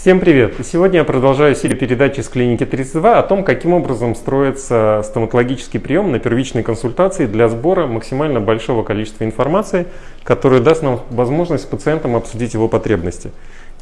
Всем привет! Сегодня я продолжаю серию передач из клиники 32 о том, каким образом строится стоматологический прием на первичной консультации для сбора максимально большого количества информации, которая даст нам возможность с пациентом обсудить его потребности.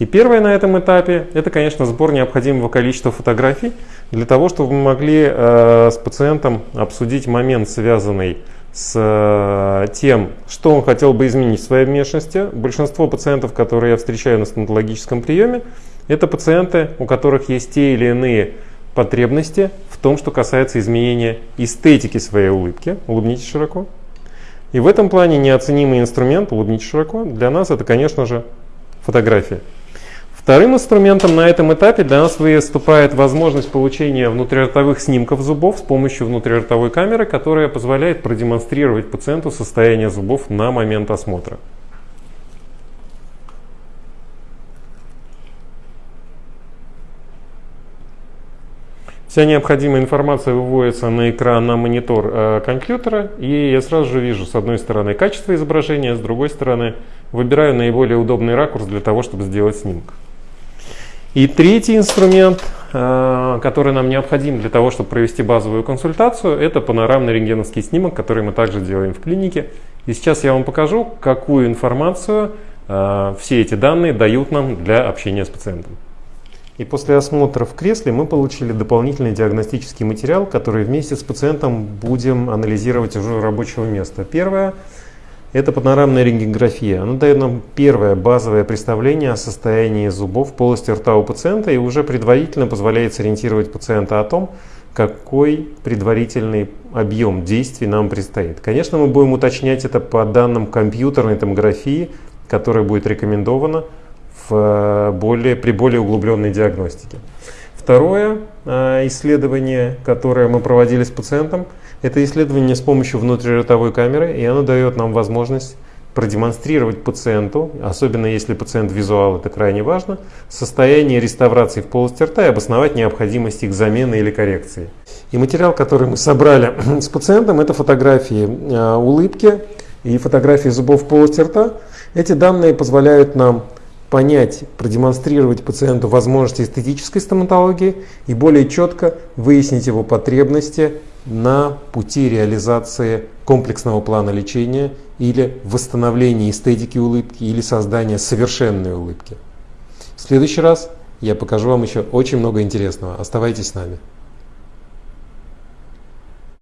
И первое на этом этапе – это, конечно, сбор необходимого количества фотографий для того, чтобы мы могли э, с пациентом обсудить момент, связанный с э, тем, что он хотел бы изменить в своей внешности. Большинство пациентов, которые я встречаю на стоматологическом приеме, это пациенты, у которых есть те или иные потребности в том, что касается изменения эстетики своей улыбки. Улыбнитесь широко. И в этом плане неоценимый инструмент, улыбнитесь широко, для нас это, конечно же, фотография. Вторым инструментом на этом этапе для нас выступает возможность получения внутриротовых снимков зубов с помощью внутриротовой камеры, которая позволяет продемонстрировать пациенту состояние зубов на момент осмотра. Вся необходимая информация выводится на экран, на монитор э, компьютера, и я сразу же вижу с одной стороны качество изображения, с другой стороны выбираю наиболее удобный ракурс для того, чтобы сделать снимок. И третий инструмент, э, который нам необходим для того, чтобы провести базовую консультацию, это панорамный рентгеновский снимок, который мы также делаем в клинике. И сейчас я вам покажу, какую информацию э, все эти данные дают нам для общения с пациентом. И после осмотра в кресле мы получили дополнительный диагностический материал, который вместе с пациентом будем анализировать уже рабочего места. Первое – это панорамная рентгенография. Она дает нам первое базовое представление о состоянии зубов в полости рта у пациента и уже предварительно позволяет сориентировать пациента о том, какой предварительный объем действий нам предстоит. Конечно, мы будем уточнять это по данным компьютерной томографии, которая будет рекомендована в э, более, при более углубленной диагностике. Второе исследование, которое мы проводили с пациентом, это исследование с помощью внутриротовой камеры, и оно дает нам возможность продемонстрировать пациенту, особенно если пациент визуал, это крайне важно, состояние реставрации в полости рта и обосновать необходимость их замены или коррекции. И материал, который мы собрали с пациентом, это фотографии э, улыбки и фотографии зубов в полости рта. Эти данные позволяют нам понять, продемонстрировать пациенту возможности эстетической стоматологии и более четко выяснить его потребности на пути реализации комплексного плана лечения или восстановления эстетики улыбки или создания совершенной улыбки. В следующий раз я покажу вам еще очень много интересного. Оставайтесь с нами.